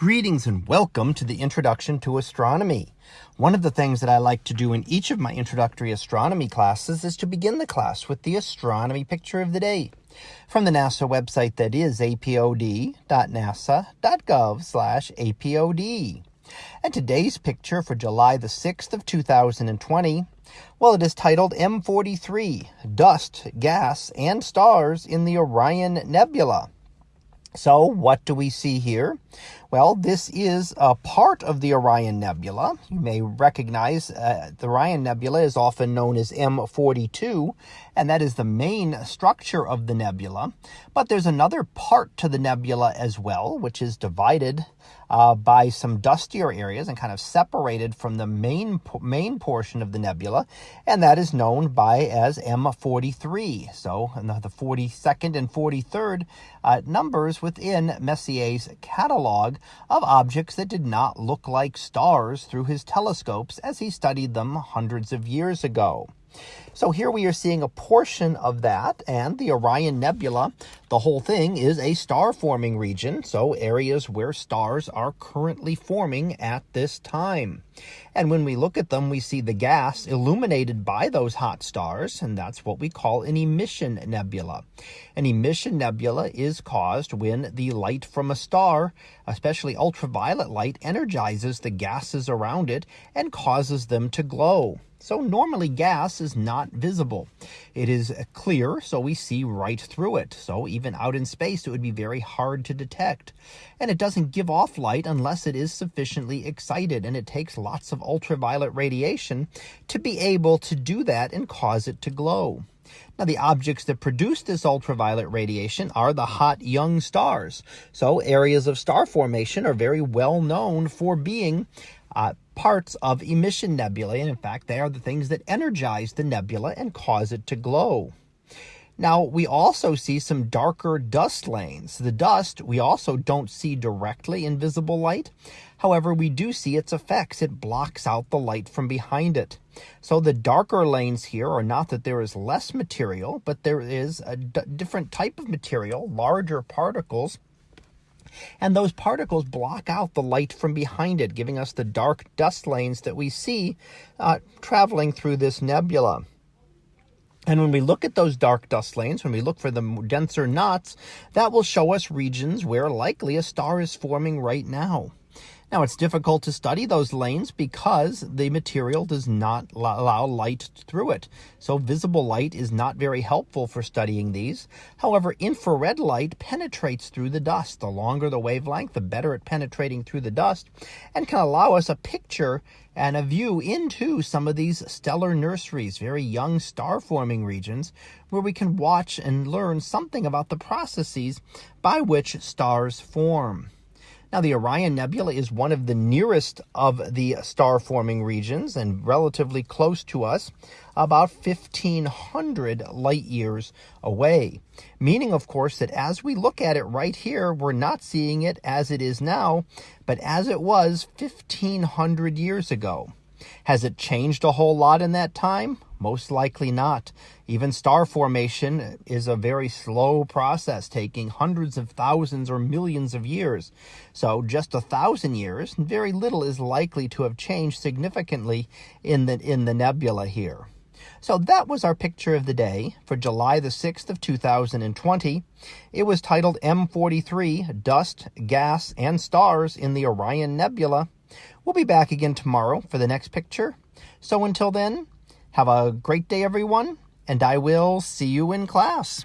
Greetings and welcome to the Introduction to Astronomy. One of the things that I like to do in each of my introductory astronomy classes is to begin the class with the astronomy picture of the day from the NASA website that is apod.nasa.gov slash apod. And today's picture for July the 6th of 2020, well, it is titled M43, Dust, Gas, and Stars in the Orion Nebula. So what do we see here? Well, this is a part of the Orion Nebula. You may recognize uh, the Orion Nebula is often known as M42, and that is the main structure of the nebula. But there's another part to the nebula as well, which is divided uh, by some dustier areas and kind of separated from the main main portion of the nebula, and that is known by as M43. So the 42nd and 43rd uh, numbers within Messier's catalog of objects that did not look like stars through his telescopes as he studied them hundreds of years ago. So here we are seeing a portion of that and the Orion Nebula. The whole thing is a star forming region, so areas where stars are currently forming at this time. And when we look at them, we see the gas illuminated by those hot stars, and that's what we call an emission nebula. An emission nebula is caused when the light from a star, especially ultraviolet light, energizes the gases around it and causes them to glow. So normally gas is not visible. It is clear, so we see right through it. So even out in space, it would be very hard to detect. And it doesn't give off light unless it is sufficiently excited, and it takes lots of ultraviolet radiation to be able to do that and cause it to glow. Now, the objects that produce this ultraviolet radiation are the hot young stars. So areas of star formation are very well known for being uh, parts of emission nebulae. And in fact, they are the things that energize the nebula and cause it to glow. Now, we also see some darker dust lanes. The dust we also don't see directly in visible light. However, we do see its effects. It blocks out the light from behind it. So the darker lanes here are not that there is less material, but there is a different type of material, larger particles, and those particles block out the light from behind it, giving us the dark dust lanes that we see uh, traveling through this nebula. And when we look at those dark dust lanes, when we look for the denser knots, that will show us regions where likely a star is forming right now. Now, it's difficult to study those lanes because the material does not allow light through it. So visible light is not very helpful for studying these. However, infrared light penetrates through the dust. The longer the wavelength, the better at penetrating through the dust and can allow us a picture and a view into some of these stellar nurseries, very young star forming regions, where we can watch and learn something about the processes by which stars form. Now, the Orion Nebula is one of the nearest of the star forming regions and relatively close to us, about 1,500 light years away. Meaning, of course, that as we look at it right here, we're not seeing it as it is now, but as it was 1,500 years ago. Has it changed a whole lot in that time? Most likely not. Even star formation is a very slow process, taking hundreds of thousands or millions of years. So just a thousand years, very little is likely to have changed significantly in the, in the nebula here. So that was our picture of the day for July the 6th of 2020. It was titled M43, Dust, Gas, and Stars in the Orion Nebula. We'll be back again tomorrow for the next picture. So until then, have a great day, everyone, and I will see you in class.